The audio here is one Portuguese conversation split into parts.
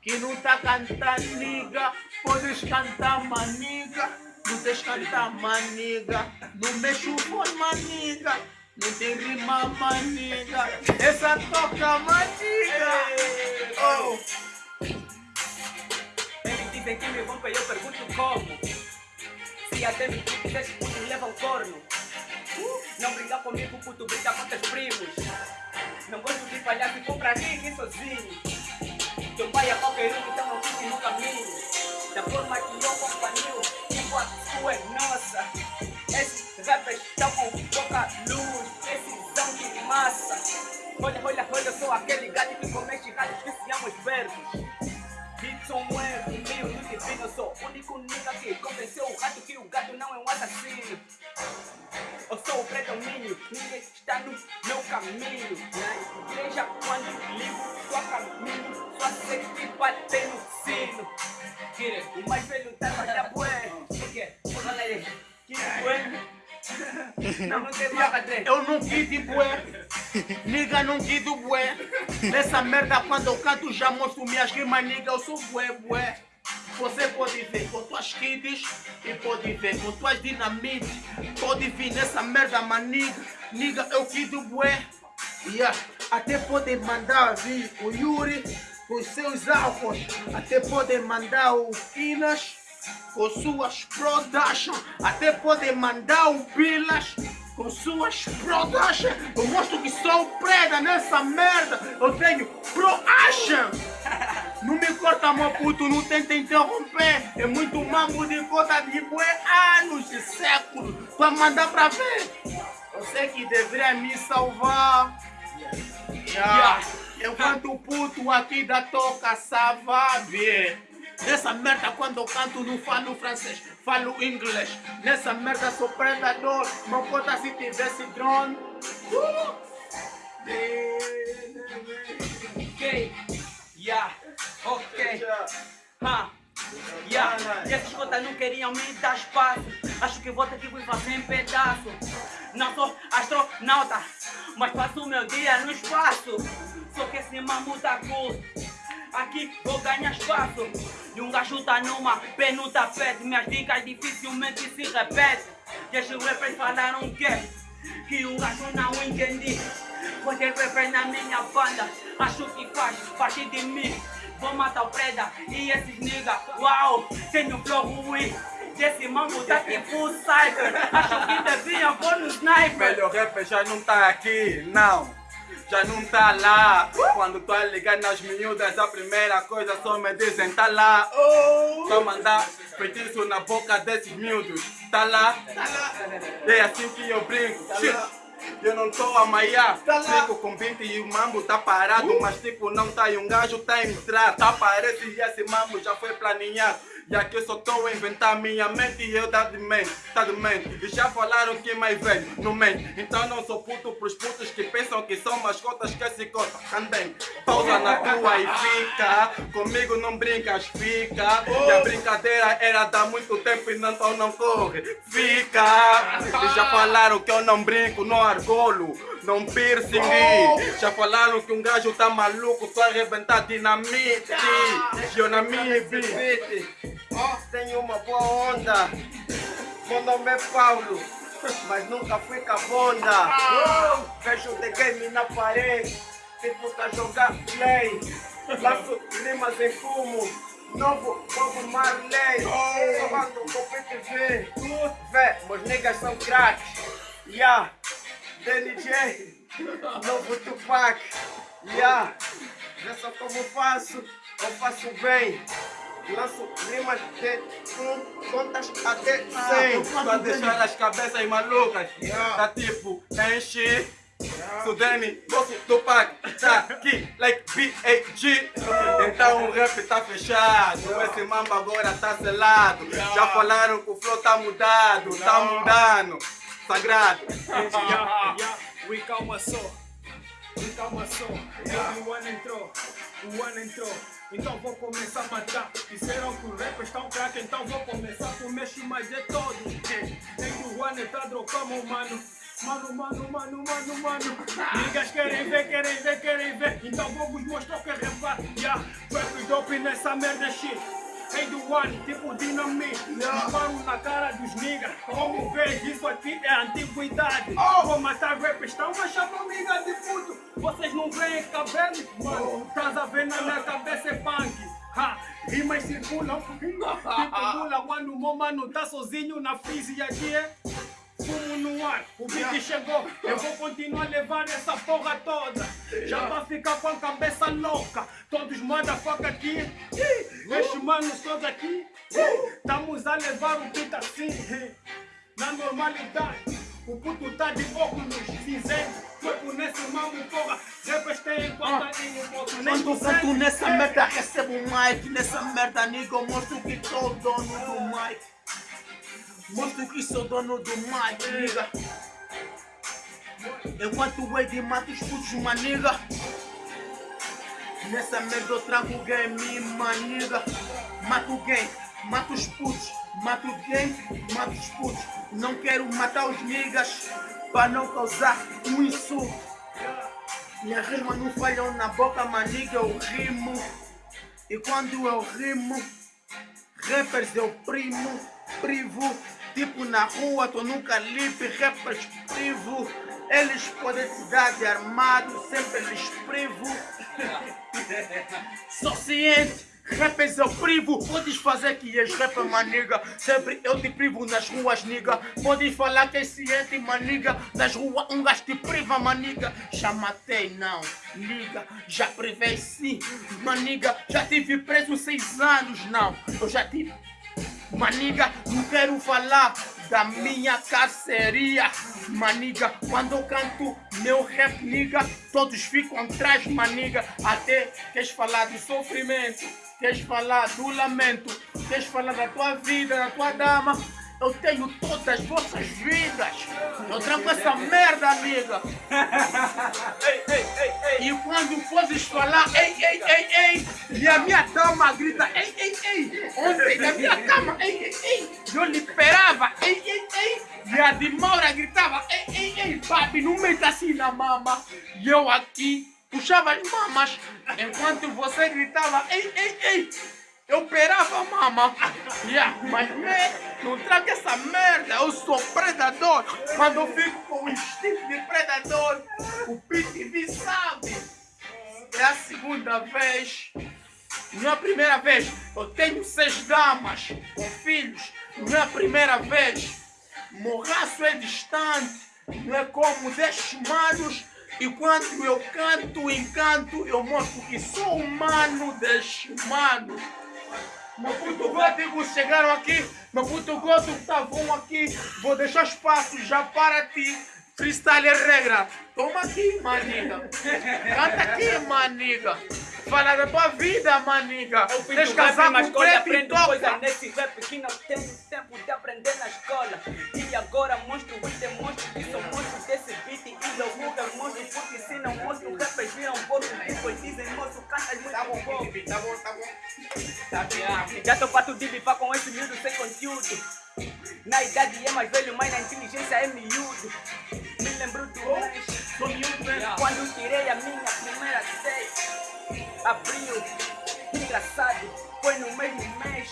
Que não tá cantando, niga. Podes cantar, maniga. Não tens cantar, maniga. Não mexe o fone, maniga. Não tem rima, maniga. Essa toca, maniga. Oh. Eles dizem que me vão eu pergunto como. Se até me quiseres, puto, leva um corno. Uh, não brinca comigo, puto, brinca com teus primos. Não gosto de palhaço, compra aqui sozinho. É qualquer então não fique no caminho. Da forma que eu companhio, a sua é nossa. Esses rappers estão com pouca luz, esses são de massa. Olha, olha, olha, eu sou aquele gato que comete gatos que se amam os versos. Dixon é meio do divino, eu sou o único nigga que convenceu o gato que o gato não é um assassino. Eu sou o predomínio, ninguém está no meu caminho. Na igreja, bater no sino. O mais velho tá na bué. O quê? Fala aí. Kire, bué. Não, não tem vaca, André. Eu não quito bué. Niga não quito bué. Nessa merda quando eu canto já mostro minhas rimas, niga. Eu sou bué, bué. Você pode ver com tuas kits e pode ver com tuas dinamite. Pode vir nessa merda, maniga. Niga, eu quito bué. Yeah. Até pode mandar vir o Yuri com seus álcools. Até pode mandar o Inas com suas production. Até pode mandar o Bilas com suas production. Eu mostro que sou preda nessa merda. Eu tenho pro-action. Não me corta, meu puto, não tenta interromper. É muito mambo de cota de bué, anos de séculos. Pra mandar pra ver. Eu sei que deveria me salvar. Yeah. Enquanto puto aqui da toca sabe. Nessa merda quando eu canto não falo francês, falo inglês. Nessa merda sou predador, não conta se tivesse drone. Uh! Ok, yeah, ok, ha, yeah. E esses cotas não queriam me dar espaço. Acho que vou ter que fazer em pedaço. Não sou astronauta, mas passo o meu dia no espaço. Só que esse mambo tá curto. Aqui vou ganhar espaço. E um gajo tá numa no tapete. Minhas dicas dificilmente se repetem. E esses rappers falaram que que um gajo não entendi. Pode rapper na minha banda. Acho que faz parte de mim. Vou matar o preda e esses nigga. Uau, tenho flow ruim. Esse mambo tá tipo cyber. Acho que devia pôr no sniper. Melhor rapper já não tá aqui, não. Já não tá lá. Quando tô a ligar nas miúdas, a primeira coisa só me dizem tá lá. Só mandar feitiço na boca desses miúdos. Tá lá? É assim que eu brinco. Shit. Eu não tô a maiar, brinco com 20 e o mambo tá parado Mas tipo não tá e um gajo tá a entrar Tá parece e esse mambo já foi planeado e aqui eu só tô a inventar minha mente e eu tá de mente, tá de mente E já falaram que mais velho não mente. Então não sou puto pros putos que pensam que são mascotas que se cortam. Também pausa na tua e fica. Comigo não brincas, fica. E a brincadeira era dar muito tempo e não, então não corre. Fica. E já falaram que eu não brinco, não argolo Não piercing Já falaram que um gajo tá maluco Só arrebentar dinamite vida Ó, tenho uma boa onda. Meu nome é Paulo, mas nunca fui cabonda. Vejo the game na parede, tipo tá jogar play. Laço rimas em fumo, novo Bob Marley. Falando com PTV, vê, meus niggas são craques. Yeah, DNJ, novo Tupac. Yeah, vê só como faço, eu faço bem. Lanço rimas de um, contas até 100 Pra deixar as cabeças malucas Yeah. Tá tipo, enche Sudene, Bosso, Tupac, tá aqui, like B.A.G Então o rap tá fechado, esse mambo agora tá selado. Já falaram que o flow tá mudado, tá mudando Sagrado Yeah, yeah, we calma só, we calma só. O ano entrou, o ano entrou. Então vou começar a matar. Disseram que o rap está um crack, então vou começar com mexo mais de todos. Nem o ano tá drogando, mano. Mano, mano, mano, mano, mano. Niggas querem ver, querem ver, querem ver. Então vou vos mostrar o que é rap. Yeah, rap dope nessa merda shit. Hey do one, tipo dinamite Disparo na cara dos niggas. Como vês, isso aqui é antiguidade. Vou matar rap, estão a chamar amiga de puto. Vocês não veem cabelo? Mano, estás a ver na minha cabeça é punk. Ha, rimas circulam Tipo mula quando o meu mano tá sozinho na física aqui é Fumo no ar, o beat chegou, eu vou continuar a levar essa porra toda. Já vai ficar com a cabeça louca, todos motherfucker aqui, estes manos todos aqui, estamos a levar o beat assim, na normalidade. O puto tá de óculos cinzento, corpo nesse mamo, porra, rappers têm conta em um pouco, nem Quando canto nessa merda, recebo um mic. Nessa merda, nigga, eu mostro que sou dono do mic. Mostro que sou dono do mic, nigga. Enquanto o Wade mata os putos, maniga. Nessa merda eu trago o game, maniga. Mato o game, mato os putos. Mato o game, mato os putos. Não quero matar os niggas para não causar um insulto. Minhas rimas não falham na boca, maniga, eu rimo. E quando eu rimo, rappers eu primo, privo. Tipo na rua, tô num calibre, rappers privo. Eles podem te dar de armado, sempre eles privo. Sou ciente, rappers eu privo. Podes fazer que és rapper, maniga. Sempre eu te privo nas ruas, niga. Podes falar que és ciente, maniga. Nas ruas um gajo te priva, maniga. Já matei, não, liga. Já privei sim, maniga. Já tive preso seis anos, não. Eu já tive. Maniga, não quero falar da minha carceria. Maniga, quando eu canto meu rap, niga, todos ficam atrás, maniga. Até queres falar do sofrimento, queres falar do lamento, queres falar da tua vida, da tua dama. Eu tenho todas as vossas vidas. Eu tranco essa merda, amiga. E quando fores falar, ei, ei, ei, ei, e a minha dama grita, ei, ei, ei, ontem na minha cama, ei, ei, ei, eu liberava, ei, ei, ei, e a de Maura gritava, ei, ei, ei, papi, não meta assim na mama. E eu aqui puxava as mamas, enquanto você gritava, ei, ei, ei, eu operava mama. Yeah, mas me, não traga essa merda, eu sou predador. Quando eu fico com o instinto de predador, o PTV sabe. É a segunda vez. Não é a primeira vez. Eu tenho seis damas com filhos. Não é a primeira vez. Morraço é distante. Não é como dez manos. E quando eu canto, encanto, eu mostro que sou humano, dez manos. Meu puto gótico chegaram aqui, meu puto gótico estavam aqui. Vou deixar espaço já para ti. Freestyle é regra. Toma aqui, maniga. Canta aqui, maniga. Fala da tua vida, maniga. Eu fiz o rap casar na com escola, e aprendo toca. coisas nesse rap que não tenho tempo de aprender na escola. E agora mostro o demonstro que sou monstro logo eu mostro porque se não mostro rappers viram pouco tipo dizem moço cantas muito pouco. Tá bom, tá bom. Já tô pato de bipar com esse miúdo sem conteúdo. Na idade é mais velho, mas na inteligência é miúdo. Me lembro do mês. Sou miúdo mesmo. Quando tirei a minha primeira seis Abril, engraçado, foi no mesmo mês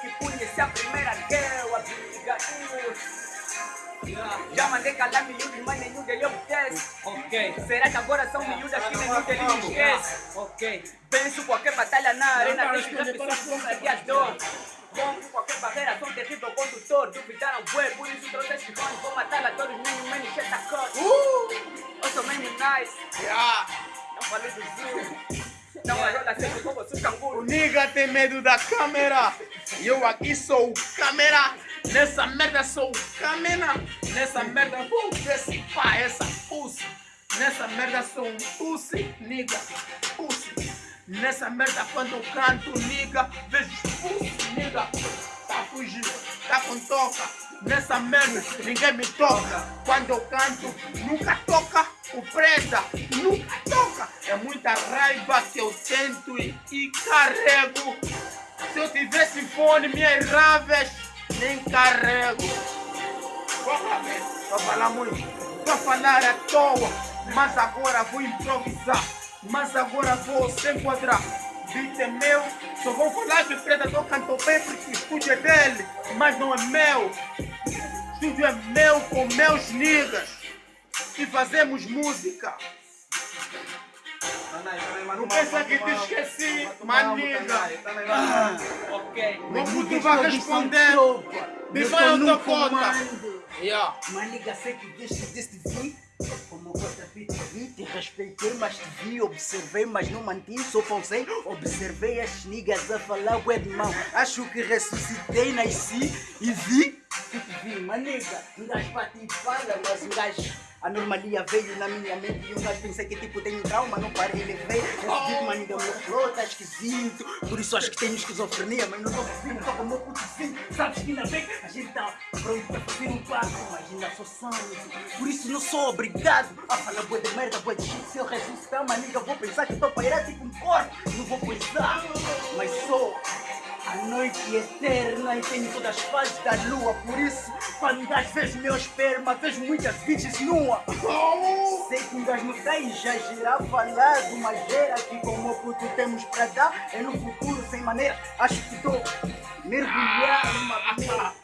Que conheci a primeira girl, a Abigail Já mandei calar miúdos, mas nenhum deles obedece Ok Será que agora são miúdas que nenhum deles me esquece? Ok Venço qualquer batalha na arena, deixo rap só com gladiador Rompo qualquer barreira, sou um terrível condutor Duvidaram bué, por isso trouxe este fone Vou matar a todos, many, many, shit a cut Eu sou many nice Yeah. não falei do Zoom. Não arola sempre como O canguru. nigga tem medo da câmera. E eu aqui sou o câmera. Nessa merda sou o câmera. Nessa merda vou decifrar essa pussy. Nessa merda sou um pussy, nigga. Pussy. Nessa merda quando canto, nigga, vejo pussy, nigga. Tá fugindo, tá com toca. Nessa merda ninguém me toca. Quando eu canto, nunca toca o preta. Nunca toca. É muita raiva que eu tento e, e carrego. Se eu tivesse fone, minhas raves nem carrego. Vai falar muito. Vai falar à toa. Mas agora vou improvisar. Mas agora vou se enquadrar. Beat é meu. Só vou falar o Predador cantou bem porque o estúdio é dele. Mas não é meu. Estúdio é meu com meus niggas. E fazemos música. Não pensa que te esqueci, maniga. Ok. Como tu vai responder? Me vai teu conta. Maniga, sei que deste deste vi como outra vez te vi, te respeitei, mas te vi, observei, mas não mantive, só pausei, observei as niggas a falar, ué de mão, acho que ressuscitei, nasci e vi, que te vi, maniga, um gajo bate e fala, mas um gajo, a normalia veio na minha mente e um gajo pensei que tipo tenho trauma, não parei, levei, esse tipo, maniga, meu flow tá esquisito, por isso acho que tenho esquizofrenia, mas não tô vindo, tô com o meu putozinho, sabes que ainda bem, a gente tá pronto pra fazer um passo, mas ainda sou sangue, por isso não sou obrigado a falar boa de merda, boa de shit, se eu ressuscitar, maniga, vou pensar que pra ir tipo um corpo, não vou coisar, mas sou a noite eterna e tenho todas as fases da lua, por isso, quando um gajo fez meu esperma, fez muitas bitches nua. Sei que um gajo não está exagerar, falar de uma gera que como puto temos pra dar, é no futuro sem maneira, acho que estou mergulhar numa.